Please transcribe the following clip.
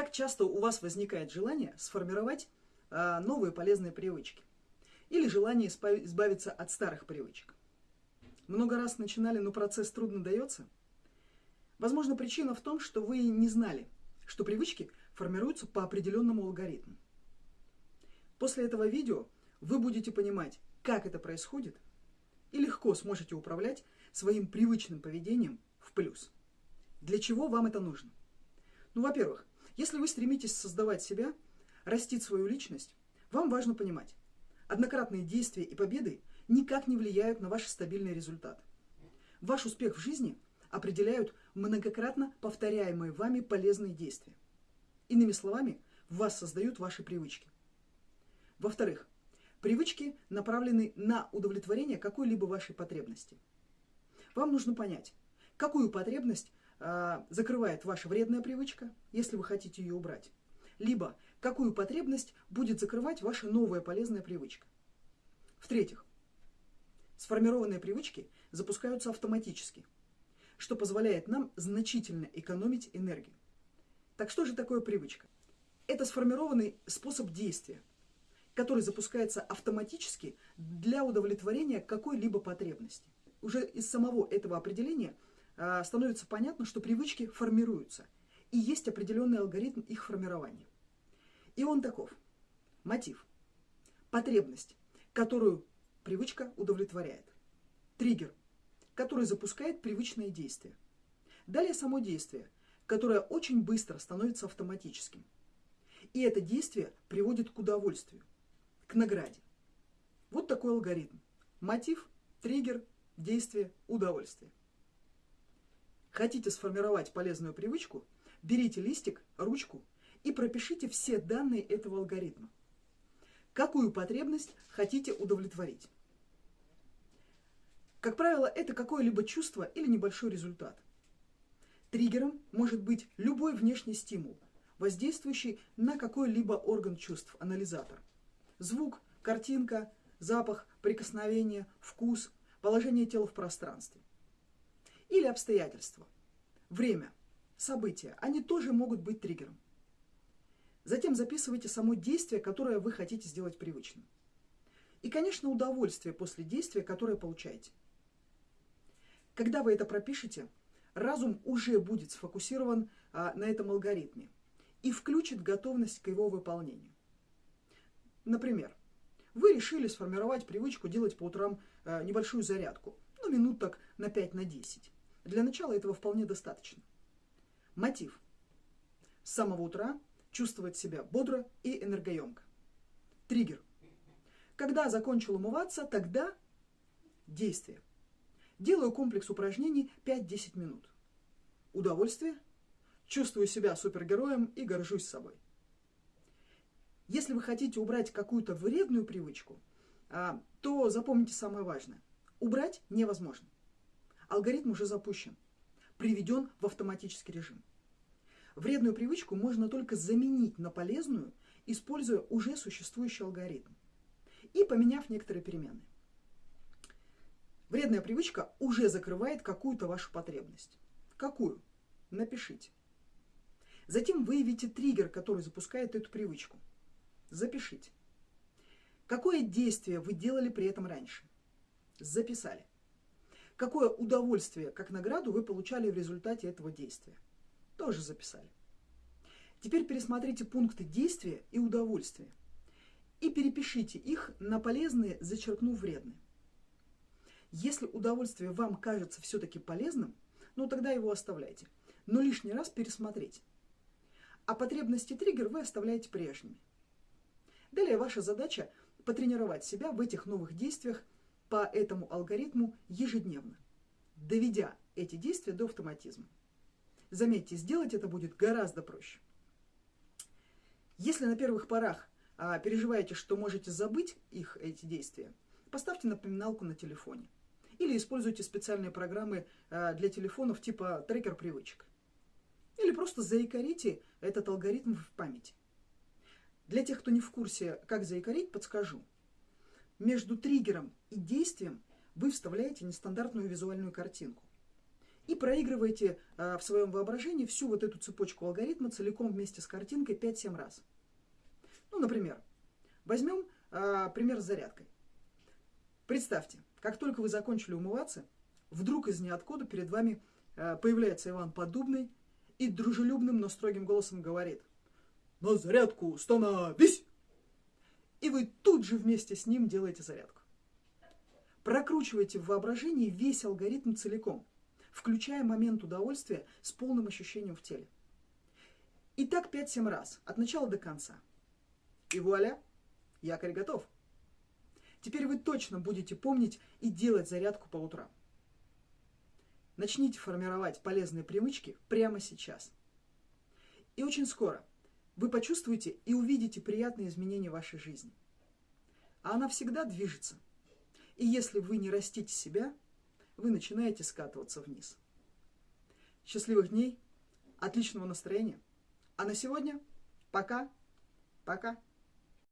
Как часто у вас возникает желание сформировать а, новые полезные привычки? Или желание избавиться от старых привычек? Много раз начинали, но процесс трудно дается? Возможно, причина в том, что вы не знали, что привычки формируются по определенному алгоритму. После этого видео вы будете понимать, как это происходит, и легко сможете управлять своим привычным поведением в плюс. Для чего вам это нужно? Ну, во-первых, если вы стремитесь создавать себя, растить свою личность, вам важно понимать, однократные действия и победы никак не влияют на ваш стабильный результат. Ваш успех в жизни определяют многократно повторяемые вами полезные действия. Иными словами, вас создают ваши привычки. Во-вторых, привычки направлены на удовлетворение какой-либо вашей потребности. Вам нужно понять, какую потребность закрывает ваша вредная привычка, если вы хотите ее убрать, либо какую потребность будет закрывать ваша новая полезная привычка. В-третьих, сформированные привычки запускаются автоматически, что позволяет нам значительно экономить энергию. Так что же такое привычка? Это сформированный способ действия, который запускается автоматически для удовлетворения какой-либо потребности. Уже из самого этого определения – а, становится понятно, что привычки формируются. И есть определенный алгоритм их формирования. И он таков. Мотив. Потребность, которую привычка удовлетворяет. Триггер, который запускает привычное действие. Далее само действие, которое очень быстро становится автоматическим. И это действие приводит к удовольствию, к награде. Вот такой алгоритм. Мотив, триггер, действие, удовольствие. Хотите сформировать полезную привычку? Берите листик, ручку и пропишите все данные этого алгоритма. Какую потребность хотите удовлетворить? Как правило, это какое-либо чувство или небольшой результат. Триггером может быть любой внешний стимул, воздействующий на какой-либо орган чувств, анализатор. Звук, картинка, запах, прикосновение, вкус, положение тела в пространстве или обстоятельства. Время, события, они тоже могут быть триггером. Затем записывайте само действие, которое вы хотите сделать привычным. И, конечно, удовольствие после действия, которое получаете. Когда вы это пропишете, разум уже будет сфокусирован а, на этом алгоритме и включит готовность к его выполнению. Например, вы решили сформировать привычку делать по утрам а, небольшую зарядку, ну, минут так на 5 на 10. Для начала этого вполне достаточно. Мотив. С самого утра чувствовать себя бодро и энергоемко. Триггер. Когда закончил умываться, тогда действие. Делаю комплекс упражнений 5-10 минут. Удовольствие. Чувствую себя супергероем и горжусь собой. Если вы хотите убрать какую-то вредную привычку, а, то запомните самое важное. Убрать невозможно алгоритм уже запущен, приведен в автоматический режим. Вредную привычку можно только заменить на полезную, используя уже существующий алгоритм и поменяв некоторые перемены. Вредная привычка уже закрывает какую-то вашу потребность. Какую? Напишите. Затем выявите триггер, который запускает эту привычку. Запишите. Какое действие вы делали при этом раньше? Записали какое удовольствие, как награду вы получали в результате этого действия. Тоже записали. Теперь пересмотрите пункты действия и удовольствия и перепишите их на полезные, зачеркнув вредные. Если удовольствие вам кажется все-таки полезным, ну тогда его оставляйте. Но лишний раз пересмотрите. А потребности триггер вы оставляете прежними. Далее ваша задача потренировать себя в этих новых действиях по этому алгоритму ежедневно, доведя эти действия до автоматизма. Заметьте, сделать это будет гораздо проще. Если на первых порах а, переживаете, что можете забыть их, эти действия, поставьте напоминалку на телефоне. Или используйте специальные программы а, для телефонов типа трекер привычек. Или просто заикарите этот алгоритм в памяти. Для тех, кто не в курсе, как заикарить, подскажу между триггером и действием вы вставляете нестандартную визуальную картинку. И проигрывайте э, в своем воображении всю вот эту цепочку алгоритма целиком вместе с картинкой 5-7 раз. Ну, например, возьмем э, пример с зарядкой. Представьте, как только вы закончили умываться, вдруг из ниоткуда перед вами э, появляется Иван Подубный и дружелюбным, но строгим голосом говорит «На зарядку становись!» И вы тут же вместе с ним делаете зарядку. Прокручивайте в воображении весь алгоритм целиком, включая момент удовольствия с полным ощущением в теле. И так 5-7 раз, от начала до конца. И вуаля, якорь готов. Теперь вы точно будете помнить и делать зарядку по утрам. Начните формировать полезные привычки прямо сейчас. И очень скоро вы почувствуете и увидите приятные изменения в вашей жизни. А она всегда движется. И если вы не растите себя, вы начинаете скатываться вниз. Счастливых дней, отличного настроения. А на сегодня пока, пока.